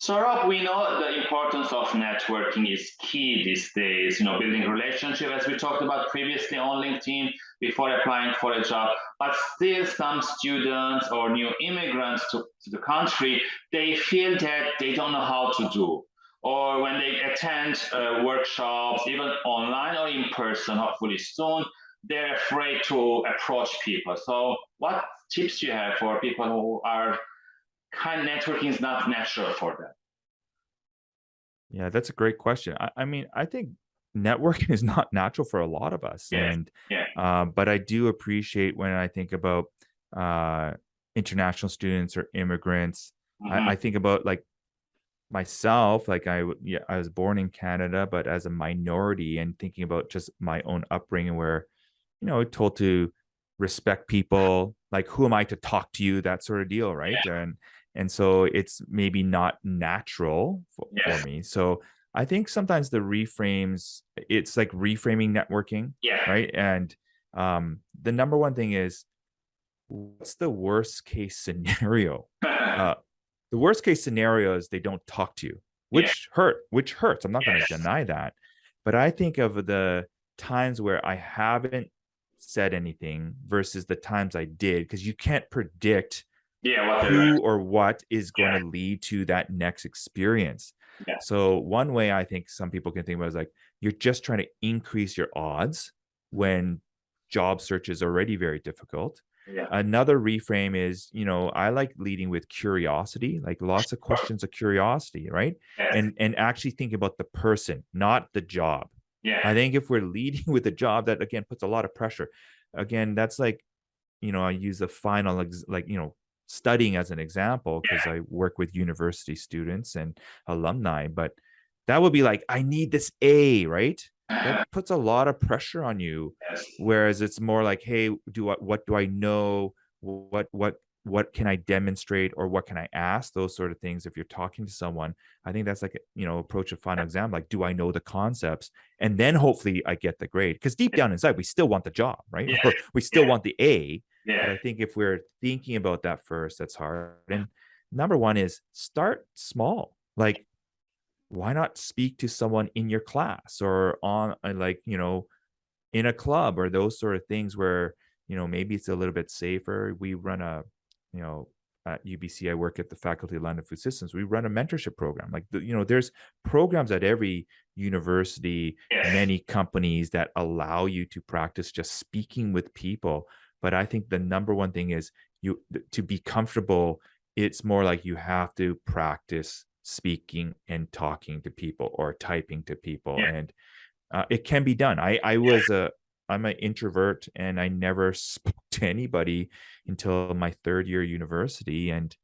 So Rob, we know the importance of networking is key these days, you know, building relationship as we talked about previously on LinkedIn before applying for a job, but still some students or new immigrants to, to the country, they feel that they don't know how to do. Or when they attend uh, workshops, even online or in person, hopefully soon, they're afraid to approach people. So what tips do you have for people who are kind of networking is not natural for them? Yeah, that's a great question. I, I mean, I think networking is not natural for a lot of us, Yeah, and yeah, uh, but I do appreciate when I think about uh, international students or immigrants. I, hmm I think about like myself, like I yeah, I was born in Canada, but as a minority, and thinking about just my own upbringing, where you know, told to respect people, like who am I to talk to you, that sort of deal, right? yeah, And and so it's maybe not natural for, for me. So I think sometimes the reframes, it's like reframing networking, yeah, right? And um, the number one thing is what's the worst case scenario? Uh, the worst case scenario is they don't talk to you, yeah, which hurt, which hurts. I'm not going to deny that. But I think of the times where I haven't said anything versus the times I did, because you can't predict yeah, what they learn, who or what is going yeah, to lead to that next experience. yeah, So one way I think some people can think about is like you're just trying to increase your odds when job search is already very difficult. yeah, Another reframe is, you know, I like leading with curiosity, like lots of questions of curiosity, right? And and actually think about the person, not the job. yeah, I think if we're leading with a job that again puts a lot of pressure. Again, that's like you know, I use the final, ex- like, you know, studying as an example because yeah, I work with university students and alumni, but that would be like, I need this A, right? That puts a lot of pressure on you. yes, Whereas it's more like, hey, do I, what do I know? What, what, what can I demonstrate or what can I ask? Those sort of things. If you're talking to someone, I think that's like, you know, approach a final exam. Like, do I know the concepts? And then hopefully I get the grade. Because deep down inside, we still want the job, right? yeah, we still yeah, want the A but yeah, I think if we're thinking about that first, that's hard. And number one is start small. Like, why not speak to someone in your class or on uh, like, you know, in a club or those sort of things where, you know, maybe it's a little bit safer. We run a, you know, at UBC, I work at the Faculty of Land and Food Systems. We run a mentorship program. Like, you know, there's programs at every university, many companies that allow you to practice just speaking with people. But I think the number one thing is you to be comfortable. It's more like you have to practice speaking and talking to people or typing to people, yeah, and uh, it can be done. I I was a I'm an introvert and I never spoke to anybody until my third year university, and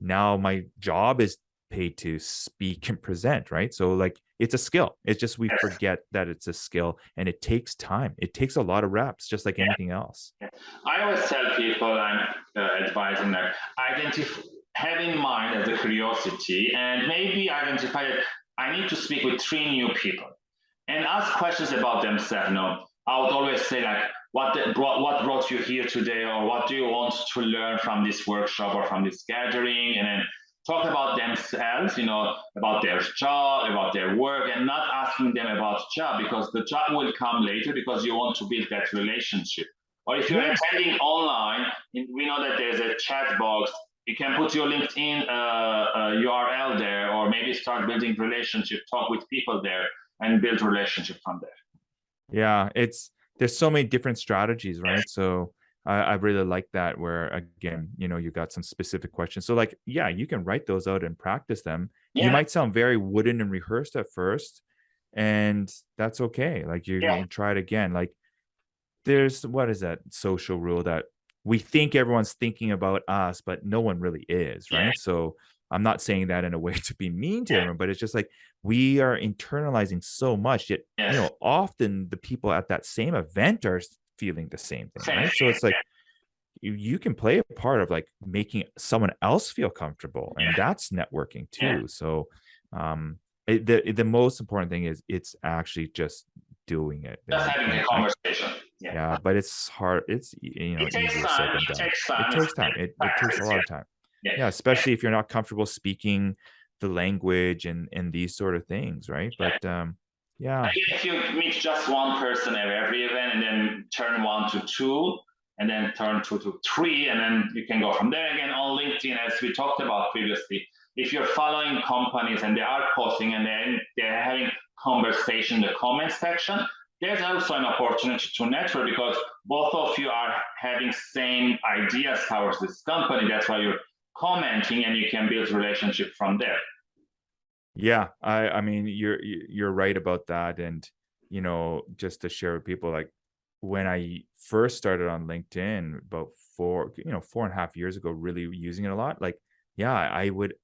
now my job is paid to speak and present, right? So like it's a skill. It's just we forget that it's a skill and it takes time. It takes a lot of reps, just like yeah. anything else. I always tell people I'm uh, advising that identify, have in mind as a curiosity and maybe identify that I need to speak with three new people and ask questions about themselves. You know, I would always say like, what brought, what brought you here today, or what do you want to learn from this workshop or from this gathering, and then talk about themselves. You know, about their job, about their work, and not asking them about job because the job will come later because you want to build that relationship. Or if you're attending online, we know that there's a chat box. You can put your LinkedIn uh, uh, URL there, or maybe start building relationship, talk with people there, and build relationship from there. Yeah, it's there's so many different strategies, right? So I, I really like that where again, you know, you got some specific questions. So like, yeah, you can write those out and practice them. You might sound very wooden and rehearsed at first, and that's okay. Like you're yeah, gonna try it again. Like there's what is that social rule that we think everyone's thinking about us, but no one really is, yeah, right? So I'm not saying that in a way to be mean to yeah, everyone, but it's just like we are internalizing so much, yet, you know, often the people at that same event are feeling the same thing, right? So it's like you, you can play a part of like making someone else feel comfortable, and Yeah, that's networking yeah. too. So um it, the the most important thing is it's actually just doing it Just having a conversation. Yeah. yeah, but it's hard. It's you know It takes easier said time. than It done. takes It time. It's takes time. It it takes a lot Yeah, of time. yeah, Yeah, yeah, especially if you're not comfortable speaking the language and and these sort of things, right? But um, yeah, if you meet just one person at every event and then turn one to two, and then turn two to three, and then you can go from there again on LinkedIn, as we talked about previously. If you're following companies and they are posting and then they're having conversation in the comment section, there's also an opportunity to network because both of you are having same ideas towards this company. That's why you're commenting and you can build relationship from there. Yeah. I I mean, you're you- you're right about that, and you know, just to share with people, like when I first started on LinkedIn about four, you know, four and a half years ago, really using it a lot. Like, yeah, I would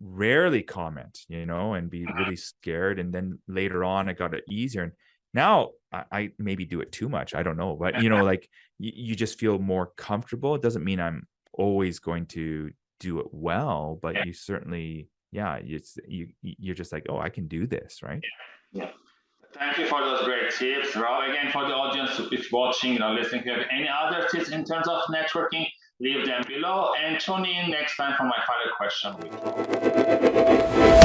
rarely comment, you know, and be uh-huh. really scared. And then later on, I got it easier. And now I, I maybe do it too much. I don't know, but you know, like you, you just feel more comfortable. It doesn't mean I'm always going to do it well, but you certainly, yeah, it's you you're just like, oh, I can do this, right? Yeah. Thank you for those great tips, Rob. Again, for the audience who is watching or listening, if you have any other tips in terms of networking, leave them below and tune in next time for my final question.